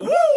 Woo!